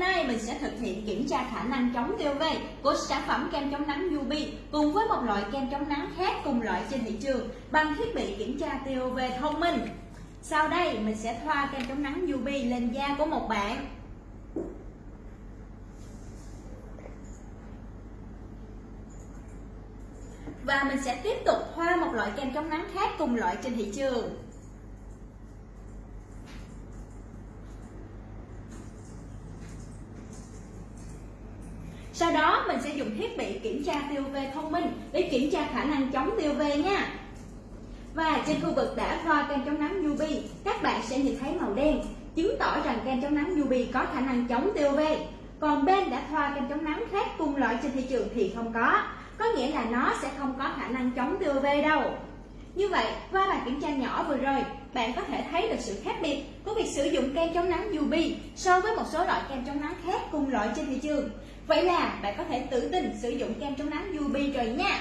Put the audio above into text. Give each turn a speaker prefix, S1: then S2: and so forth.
S1: nay mình sẽ thực hiện kiểm tra khả năng chống tia UV của sản phẩm kem chống nắng UB cùng với một loại kem chống nắng khác cùng loại trên thị trường bằng thiết bị kiểm tra tia UV thông minh. Sau đây, mình sẽ thoa kem chống nắng UV lên da của một bạn. Và mình sẽ tiếp tục thoa một loại kem chống nắng khác cùng loại trên thị trường. Sau đó mình sẽ dùng thiết bị kiểm tra tia UV thông minh để kiểm tra khả năng chống tia UV nha. Và trên khu vực đã thoa kem chống nắng UV, các bạn sẽ nhìn thấy màu đen, chứng tỏ rằng kem chống nắng UV có khả năng chống tia UV. Còn bên đã thoa kem chống nắng khác cùng loại trên thị trường thì không có, có nghĩa là nó sẽ không có khả năng chống tia UV đâu. Như vậy, qua bài kiểm tra nhỏ vừa rồi, bạn có thể thấy được sự khác biệt sử dụng kem chống nắng UV so với một số loại kem chống nắng khác cùng loại trên thị trường. Vậy là bạn có thể tự tin sử dụng kem chống nắng UV rồi nha.